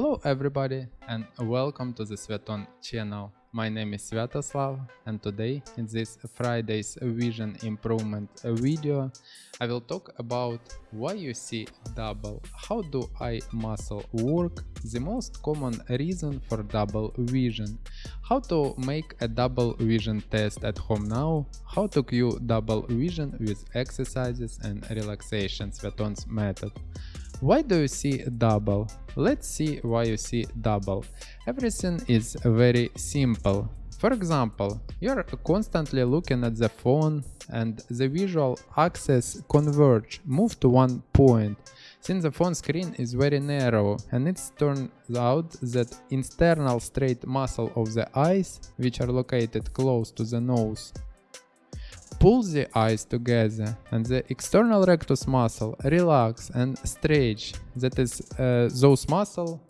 Hello everybody and welcome to the Sveton channel. My name is Sviatoslav and today in this Friday's vision improvement video I will talk about why you see double, how do eye muscle work, the most common reason for double vision, how to make a double vision test at home now, how to cue double vision with exercises and relaxation Sveton's method. Why do you see double? Let's see why you see double. Everything is very simple. For example, you're constantly looking at the phone and the visual axis converge, move to one point. Since the phone screen is very narrow and it turns out that internal straight muscle of the eyes, which are located close to the nose, Pull the eyes together and the external rectus muscle relax and stretch. That is uh, those muscles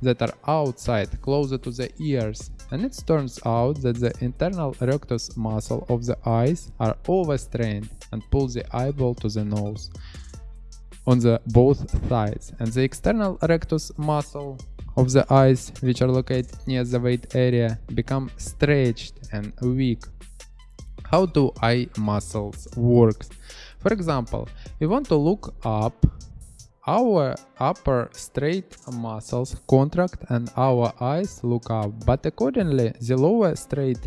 that are outside, closer to the ears. And it turns out that the internal rectus muscle of the eyes are overstrained and pull the eyeball to the nose on the both sides. And the external rectus muscle of the eyes, which are located near the weight area, become stretched and weak how do eye muscles work? For example, we want to look up, our upper straight muscles contract and our eyes look up, but accordingly the lower straight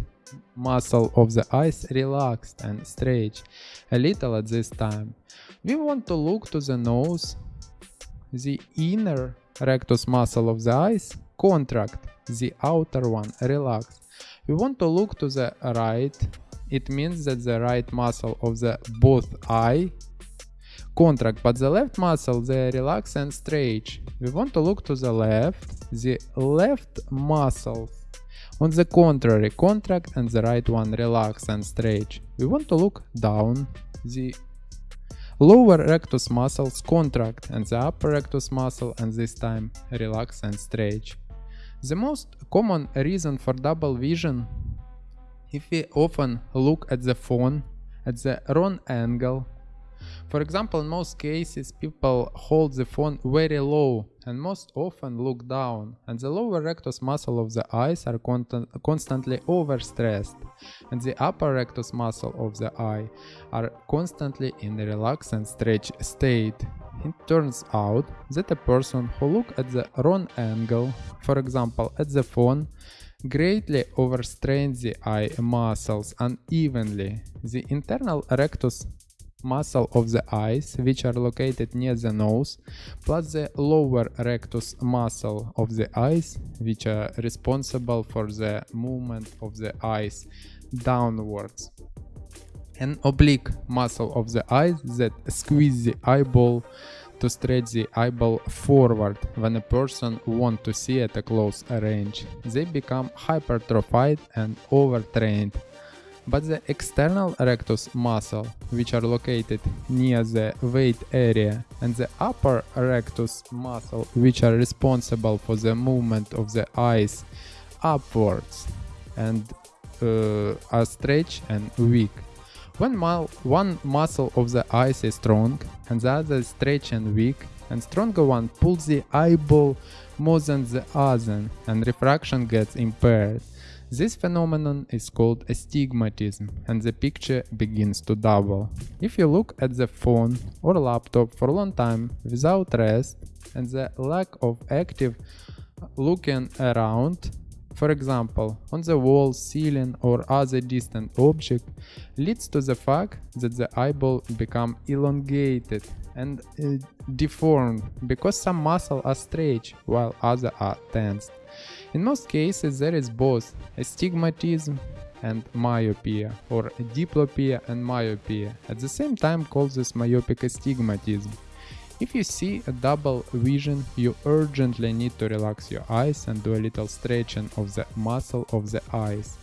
muscle of the eyes relaxed and stretch a little at this time. We want to look to the nose, the inner rectus muscle of the eyes contract, the outer one relax. We want to look to the right it means that the right muscle of the both eye contract, but the left muscle they relax and stretch. We want to look to the left, the left muscles on the contrary contract and the right one relax and stretch. We want to look down, the lower rectus muscles contract and the upper rectus muscle and this time relax and stretch. The most common reason for double vision if we often look at the phone at the wrong angle, for example, in most cases people hold the phone very low and most often look down and the lower rectus muscle of the eyes are constantly overstressed and the upper rectus muscle of the eye are constantly in a relaxed and stretch state. It turns out that a person who look at the wrong angle, for example at the phone, greatly overstrain the eye muscles unevenly. The internal rectus muscle of the eyes, which are located near the nose, plus the lower rectus muscle of the eyes, which are responsible for the movement of the eyes downwards. An oblique muscle of the eyes that squeeze the eyeball to stretch the eyeball forward when a person wants to see at a close range. They become hypertrophied and overtrained. But the external rectus muscle, which are located near the weight area, and the upper rectus muscle, which are responsible for the movement of the eyes upwards and uh, are stretched and weak. When one muscle of the eyes is strong and the other is stretched and weak, and stronger one pulls the eyeball more than the other and refraction gets impaired. This phenomenon is called astigmatism and the picture begins to double. If you look at the phone or laptop for a long time without rest and the lack of active looking around, for example, on the wall, ceiling or other distant object, leads to the fact that the eyeball become elongated and uh, deformed because some muscles are stretched while others are tensed. In most cases there is both astigmatism and myopia or diplopia and myopia, at the same time called this myopic astigmatism. If you see a double vision, you urgently need to relax your eyes and do a little stretching of the muscle of the eyes.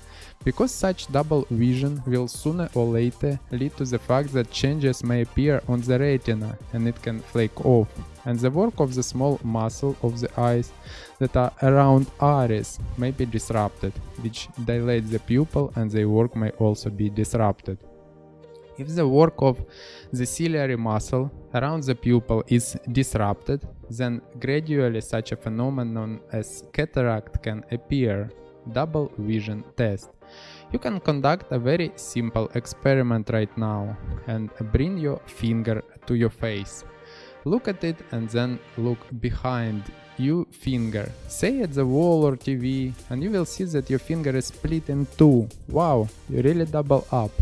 Because such double vision will sooner or later lead to the fact that changes may appear on the retina and it can flake off, and the work of the small muscle of the eyes that are around iris may be disrupted, which dilates the pupil and their work may also be disrupted. If the work of the ciliary muscle around the pupil is disrupted, then gradually such a phenomenon as cataract can appear. Double vision test. You can conduct a very simple experiment right now and bring your finger to your face. Look at it and then look behind you finger. Say at the wall or TV and you will see that your finger is split in two. Wow, you really double up.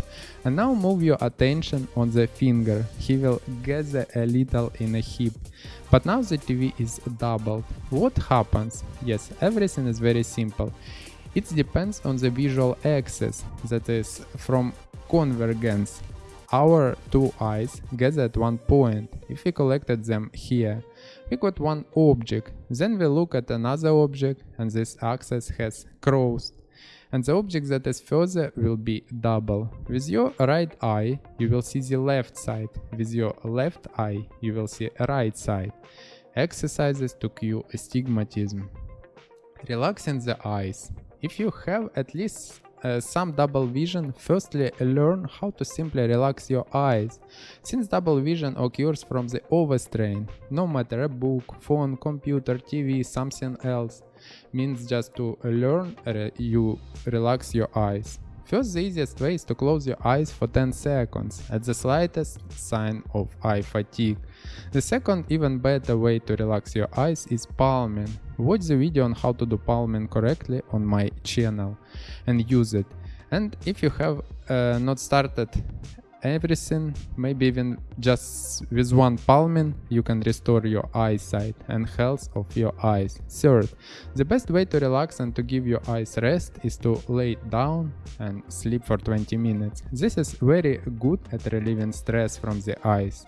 And now move your attention on the finger. He will gather a little in a heap. But now the TV is doubled. What happens? Yes, everything is very simple. It depends on the visual axis, that is, from convergence our two eyes gather at one point. If we collected them here, we got one object. Then we look at another object and this axis has crossed. And the object that is further will be double. With your right eye, you will see the left side. With your left eye, you will see right side. Exercises to cue astigmatism. Relaxing the eyes. If you have at least uh, some double vision, firstly learn how to simply relax your eyes. Since double vision occurs from the overstrain, no matter a book, phone, computer, TV, something else, means just to learn you relax your eyes. First, the easiest way is to close your eyes for 10 seconds at the slightest sign of eye fatigue. The second, even better way to relax your eyes is palming. Watch the video on how to do palming correctly on my channel and use it. And if you have uh, not started everything, maybe even just with one palming, you can restore your eyesight and health of your eyes. Third, the best way to relax and to give your eyes rest is to lay down and sleep for 20 minutes. This is very good at relieving stress from the eyes.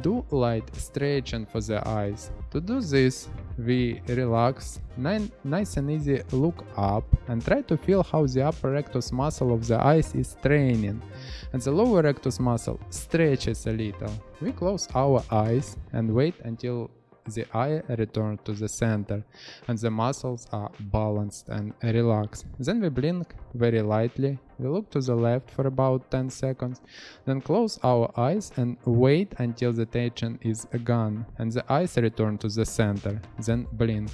Do light stretching for the eyes. To do this, we relax, nice and easy look up and try to feel how the upper rectus muscle of the eyes is straining and the lower rectus muscle stretches a little. We close our eyes and wait until the eye returns to the center and the muscles are balanced and relaxed. Then we blink very lightly, we look to the left for about 10 seconds, then close our eyes and wait until the tension is gone and the eyes return to the center, then blink.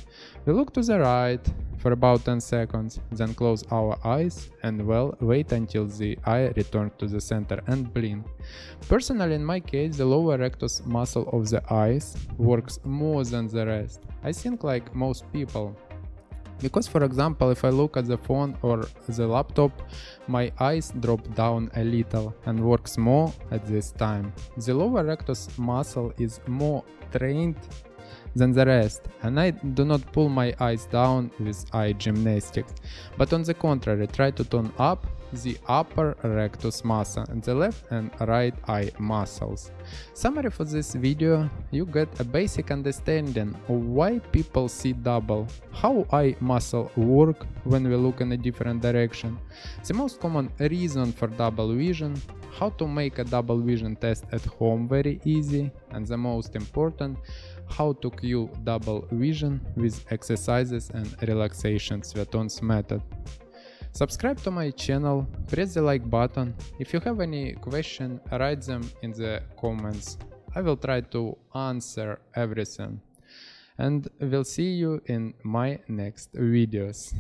We look to the right for about 10 seconds, then close our eyes and well wait until the eye returns to the center and blink. Personally in my case the lower rectus muscle of the eyes works more than the rest. I think like most people. Because for example if I look at the phone or the laptop my eyes drop down a little and works more at this time. The lower rectus muscle is more trained than the rest, and I do not pull my eyes down with eye gymnastics, but on the contrary try to tone up the upper rectus muscle and the left and right eye muscles. Summary for this video, you get a basic understanding of why people see double, how eye muscle work when we look in a different direction, the most common reason for double vision, how to make a double vision test at home very easy, and the most important, how to cue double vision with exercises and relaxation Sveton's method. Subscribe to my channel, press the like button. If you have any question, write them in the comments. I will try to answer everything. And we'll see you in my next videos.